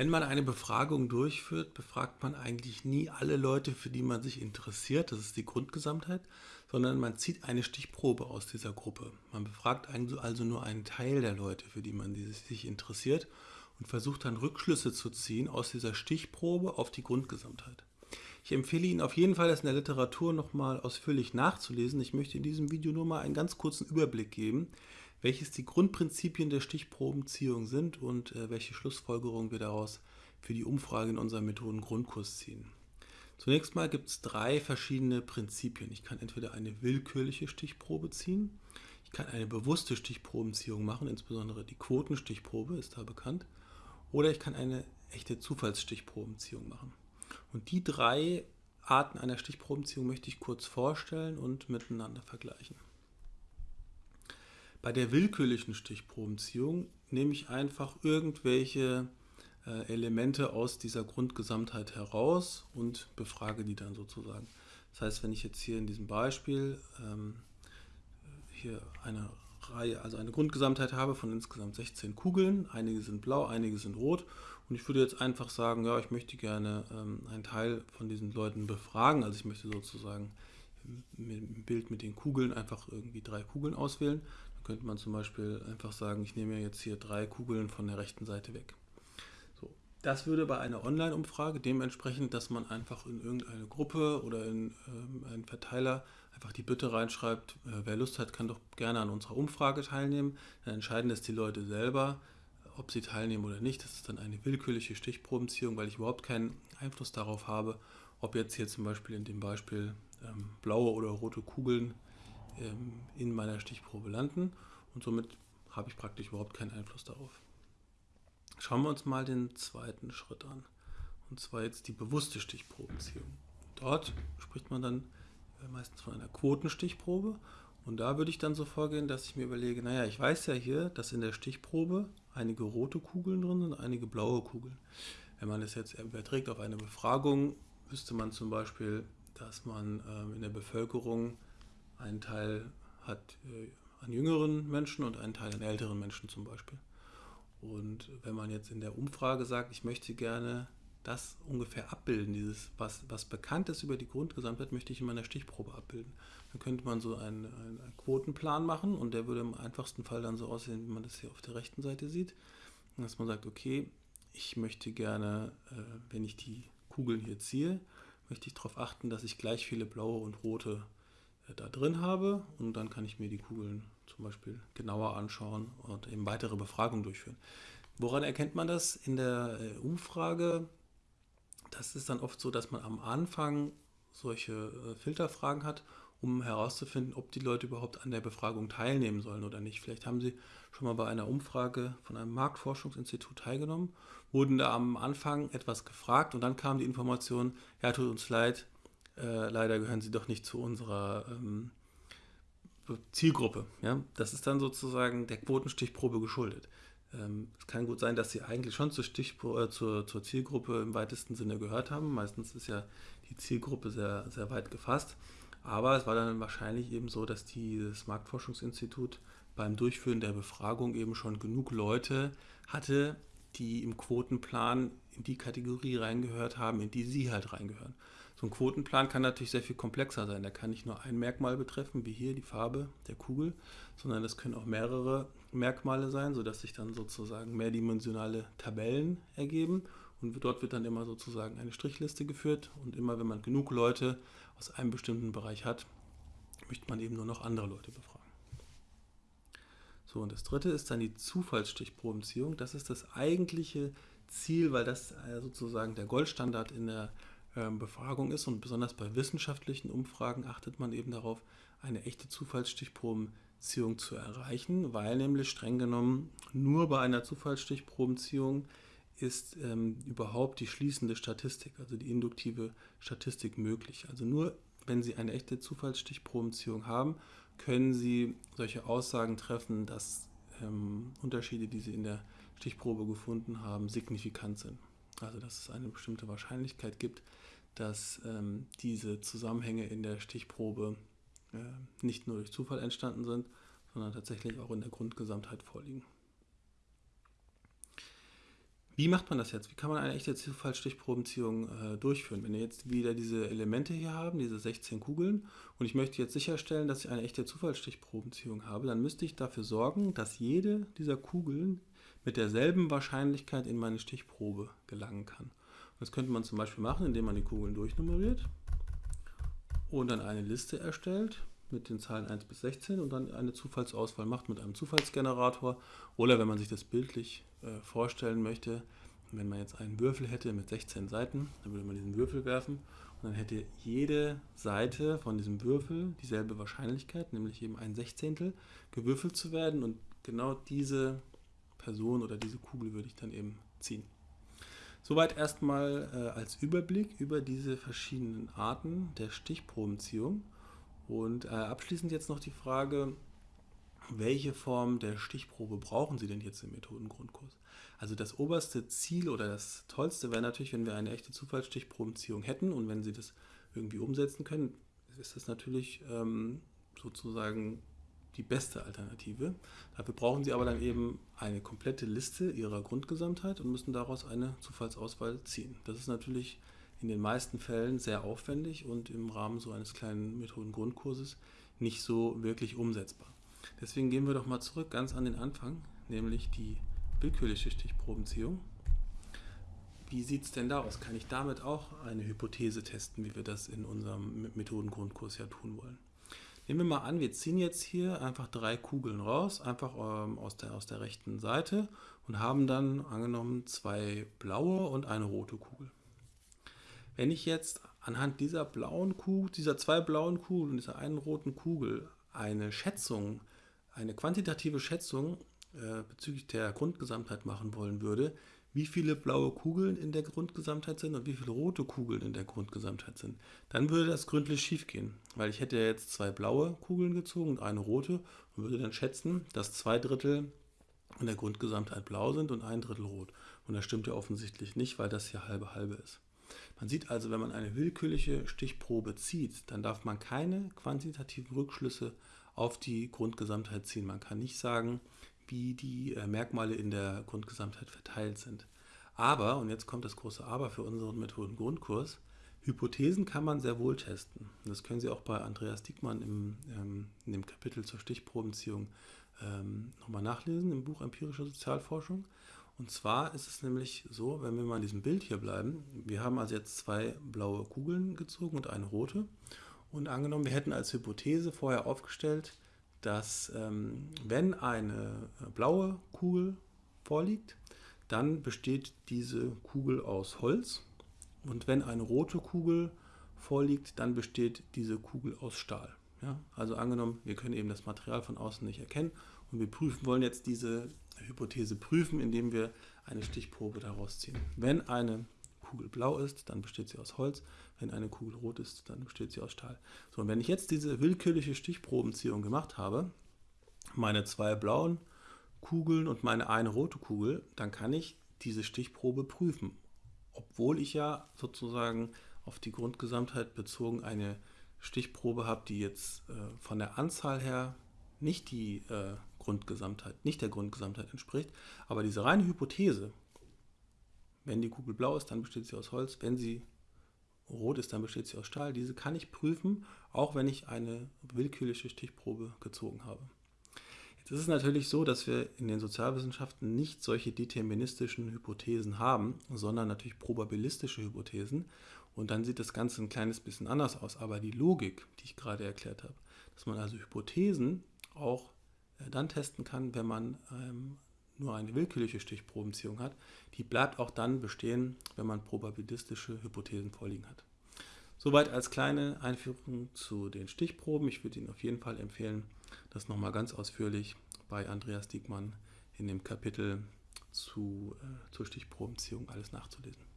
Wenn man eine Befragung durchführt, befragt man eigentlich nie alle Leute, für die man sich interessiert, das ist die Grundgesamtheit, sondern man zieht eine Stichprobe aus dieser Gruppe. Man befragt also nur einen Teil der Leute, für die man sich interessiert und versucht dann Rückschlüsse zu ziehen aus dieser Stichprobe auf die Grundgesamtheit. Ich empfehle Ihnen auf jeden Fall, das in der Literatur nochmal ausführlich nachzulesen. Ich möchte in diesem Video nur mal einen ganz kurzen Überblick geben, welches die Grundprinzipien der Stichprobenziehung sind und äh, welche Schlussfolgerungen wir daraus für die Umfrage in unserem Methodengrundkurs ziehen. Zunächst mal gibt es drei verschiedene Prinzipien. Ich kann entweder eine willkürliche Stichprobe ziehen, ich kann eine bewusste Stichprobenziehung machen, insbesondere die Quotenstichprobe ist da bekannt, oder ich kann eine echte Zufallsstichprobenziehung machen. Und die drei Arten einer Stichprobenziehung möchte ich kurz vorstellen und miteinander vergleichen. Bei der willkürlichen Stichprobenziehung nehme ich einfach irgendwelche äh, Elemente aus dieser Grundgesamtheit heraus und befrage die dann sozusagen. Das heißt, wenn ich jetzt hier in diesem Beispiel ähm, hier eine Reihe, also eine Grundgesamtheit habe von insgesamt 16 Kugeln, einige sind blau, einige sind rot und ich würde jetzt einfach sagen, ja, ich möchte gerne ähm, einen Teil von diesen Leuten befragen, also ich möchte sozusagen im Bild mit den Kugeln einfach irgendwie drei Kugeln auswählen könnte man zum Beispiel einfach sagen, ich nehme jetzt hier drei Kugeln von der rechten Seite weg. So, das würde bei einer Online-Umfrage dementsprechend, dass man einfach in irgendeine Gruppe oder in ähm, einen Verteiler einfach die Bitte reinschreibt, äh, wer Lust hat, kann doch gerne an unserer Umfrage teilnehmen. Dann entscheiden das die Leute selber, ob sie teilnehmen oder nicht. Das ist dann eine willkürliche Stichprobenziehung, weil ich überhaupt keinen Einfluss darauf habe, ob jetzt hier zum Beispiel in dem Beispiel ähm, blaue oder rote Kugeln in meiner Stichprobe landen und somit habe ich praktisch überhaupt keinen Einfluss darauf. Schauen wir uns mal den zweiten Schritt an und zwar jetzt die bewusste Stichprobenziehung. Dort spricht man dann äh, meistens von einer Quotenstichprobe und da würde ich dann so vorgehen, dass ich mir überlege, naja, ich weiß ja hier, dass in der Stichprobe einige rote Kugeln drin sind, einige blaue Kugeln. Wenn man das jetzt überträgt auf eine Befragung, wüsste man zum Beispiel, dass man ähm, in der Bevölkerung einen Teil hat äh, an jüngeren Menschen und einen Teil an älteren Menschen zum Beispiel. Und wenn man jetzt in der Umfrage sagt, ich möchte gerne das ungefähr abbilden, dieses, was, was bekannt ist über die Grundgesamtheit, möchte ich in meiner Stichprobe abbilden. Dann könnte man so einen, einen, einen, Quotenplan machen und der würde im einfachsten Fall dann so aussehen, wie man das hier auf der rechten Seite sieht. Dass man sagt, okay, ich möchte gerne, äh, wenn ich die Kugeln hier ziehe, möchte ich darauf achten, dass ich gleich viele blaue und rote da drin habe und dann kann ich mir die Kugeln zum Beispiel genauer anschauen und eben weitere Befragungen durchführen. Woran erkennt man das in der äh, Umfrage? Das ist dann oft so, dass man am Anfang solche äh, Filterfragen hat, um herauszufinden, ob die Leute überhaupt an der Befragung teilnehmen sollen oder nicht. Vielleicht haben sie schon mal bei einer Umfrage von einem Marktforschungsinstitut teilgenommen, wurden da am Anfang etwas gefragt und dann kam die Information, ja, tut uns leid, äh, leider gehören sie doch nicht zu unserer ähm, Zielgruppe. Ja? Das ist dann sozusagen der Quotenstichprobe geschuldet. Ähm, es kann gut sein, dass sie eigentlich schon zur, äh, zur, zur Zielgruppe im weitesten Sinne gehört haben. Meistens ist ja die Zielgruppe sehr, sehr weit gefasst. Aber es war dann wahrscheinlich eben so, dass dieses Marktforschungsinstitut beim Durchführen der Befragung eben schon genug Leute hatte, die im Quotenplan in die Kategorie reingehört haben, in die sie halt reingehören. So ein Quotenplan kann natürlich sehr viel komplexer sein. Der kann nicht nur ein Merkmal betreffen, wie hier die Farbe der Kugel, sondern es können auch mehrere Merkmale sein, sodass sich dann sozusagen mehrdimensionale Tabellen ergeben. Und dort wird dann immer sozusagen eine Strichliste geführt. Und immer wenn man genug Leute aus einem bestimmten Bereich hat, möchte man eben nur noch andere Leute befragen. So, und das dritte ist dann die Zufallsstichprobenziehung. Das ist das eigentliche Ziel, weil das äh, sozusagen der Goldstandard in der Befragung ist und besonders bei wissenschaftlichen Umfragen achtet man eben darauf, eine echte Zufallsstichprobenziehung zu erreichen, weil nämlich streng genommen nur bei einer Zufallsstichprobenziehung ist ähm, überhaupt die schließende Statistik, also die induktive Statistik möglich. Also nur wenn Sie eine echte Zufallsstichprobenziehung haben, können Sie solche Aussagen treffen, dass ähm, Unterschiede, die Sie in der Stichprobe gefunden haben, signifikant sind. Also dass es eine bestimmte Wahrscheinlichkeit gibt, dass ähm, diese Zusammenhänge in der Stichprobe äh, nicht nur durch Zufall entstanden sind, sondern tatsächlich auch in der Grundgesamtheit vorliegen. Wie macht man das jetzt? Wie kann man eine echte Zufallsstichprobenziehung äh, durchführen? Wenn wir jetzt wieder diese Elemente hier haben, diese 16 Kugeln, und ich möchte jetzt sicherstellen, dass ich eine echte Zufallsstichprobenziehung habe, dann müsste ich dafür sorgen, dass jede dieser Kugeln mit derselben Wahrscheinlichkeit in meine Stichprobe gelangen kann. Und das könnte man zum Beispiel machen, indem man die Kugeln durchnummeriert und dann eine Liste erstellt mit den Zahlen 1 bis 16 und dann eine Zufallsauswahl macht mit einem Zufallsgenerator. Oder wenn man sich das bildlich äh, vorstellen möchte, wenn man jetzt einen Würfel hätte mit 16 Seiten, dann würde man diesen Würfel werfen und dann hätte jede Seite von diesem Würfel dieselbe Wahrscheinlichkeit, nämlich eben ein Sechzehntel, gewürfelt zu werden und genau diese Person oder diese Kugel würde ich dann eben ziehen. Soweit erstmal äh, als Überblick über diese verschiedenen Arten der Stichprobenziehung. Und äh, abschließend jetzt noch die Frage, welche Form der Stichprobe brauchen Sie denn jetzt im Methodengrundkurs? Also das oberste Ziel oder das Tollste wäre natürlich, wenn wir eine echte Zufallsstichprobenziehung hätten und wenn Sie das irgendwie umsetzen können, ist das natürlich ähm, sozusagen die beste Alternative. Dafür brauchen Sie aber dann eben eine komplette Liste Ihrer Grundgesamtheit und müssen daraus eine Zufallsauswahl ziehen. Das ist natürlich in den meisten Fällen sehr aufwendig und im Rahmen so eines kleinen Methodengrundkurses nicht so wirklich umsetzbar. Deswegen gehen wir doch mal zurück ganz an den Anfang, nämlich die willkürliche Stichprobenziehung. Wie sieht es denn da aus? Kann ich damit auch eine Hypothese testen, wie wir das in unserem Methodengrundkurs ja tun wollen? Nehmen wir mal an, wir ziehen jetzt hier einfach drei Kugeln raus, einfach ähm, aus, der, aus der rechten Seite und haben dann angenommen zwei blaue und eine rote Kugel. Wenn ich jetzt anhand dieser blauen Kugel, dieser zwei blauen Kugeln und dieser einen roten Kugel eine Schätzung, eine quantitative Schätzung äh, bezüglich der Grundgesamtheit machen wollen würde, wie viele blaue Kugeln in der Grundgesamtheit sind und wie viele rote Kugeln in der Grundgesamtheit sind, dann würde das gründlich schief gehen, weil ich hätte ja jetzt zwei blaue Kugeln gezogen und eine rote und würde dann schätzen, dass zwei Drittel in der Grundgesamtheit blau sind und ein Drittel rot. Und das stimmt ja offensichtlich nicht, weil das hier halbe halbe ist. Man sieht also, wenn man eine willkürliche Stichprobe zieht, dann darf man keine quantitativen Rückschlüsse auf die Grundgesamtheit ziehen. Man kann nicht sagen, wie die äh, Merkmale in der Grundgesamtheit verteilt sind. Aber, und jetzt kommt das große Aber für unseren Methoden-Grundkurs, Hypothesen kann man sehr wohl testen. Das können Sie auch bei Andreas Diekmann im, ähm, in dem Kapitel zur Stichprobenziehung ähm, nochmal nachlesen, im Buch Empirische Sozialforschung. Und zwar ist es nämlich so, wenn wir mal in diesem Bild hier bleiben, wir haben also jetzt zwei blaue Kugeln gezogen und eine rote. Und angenommen, wir hätten als Hypothese vorher aufgestellt, dass ähm, wenn eine äh, blaue Kugel vorliegt, dann besteht diese Kugel aus Holz. Und wenn eine rote Kugel vorliegt, dann besteht diese Kugel aus Stahl. Ja? Also angenommen, wir können eben das Material von außen nicht erkennen und wir prüfen, wollen jetzt diese Hypothese prüfen, indem wir eine Stichprobe daraus ziehen. Wenn eine Kugel blau ist, dann besteht sie aus Holz. Wenn eine Kugel rot ist, dann besteht sie aus Stahl. So, und wenn ich jetzt diese willkürliche Stichprobenziehung gemacht habe, meine zwei blauen Kugeln und meine eine rote Kugel, dann kann ich diese Stichprobe prüfen. Obwohl ich ja sozusagen auf die Grundgesamtheit bezogen eine Stichprobe habe, die jetzt äh, von der Anzahl her nicht die äh, Grundgesamtheit, nicht der Grundgesamtheit entspricht. Aber diese reine Hypothese, wenn die Kugel blau ist, dann besteht sie aus Holz. Wenn sie rot ist, dann besteht sie aus Stahl. Diese kann ich prüfen, auch wenn ich eine willkürliche Stichprobe gezogen habe. Jetzt ist es natürlich so, dass wir in den Sozialwissenschaften nicht solche deterministischen Hypothesen haben, sondern natürlich probabilistische Hypothesen. Und dann sieht das Ganze ein kleines bisschen anders aus. Aber die Logik, die ich gerade erklärt habe, dass man also Hypothesen auch äh, dann testen kann, wenn man ähm, nur eine willkürliche Stichprobenziehung hat, die bleibt auch dann bestehen, wenn man probabilistische Hypothesen vorliegen hat. Soweit als kleine Einführung zu den Stichproben. Ich würde Ihnen auf jeden Fall empfehlen, das nochmal ganz ausführlich bei Andreas Diekmann in dem Kapitel zu, äh, zur Stichprobenziehung alles nachzulesen.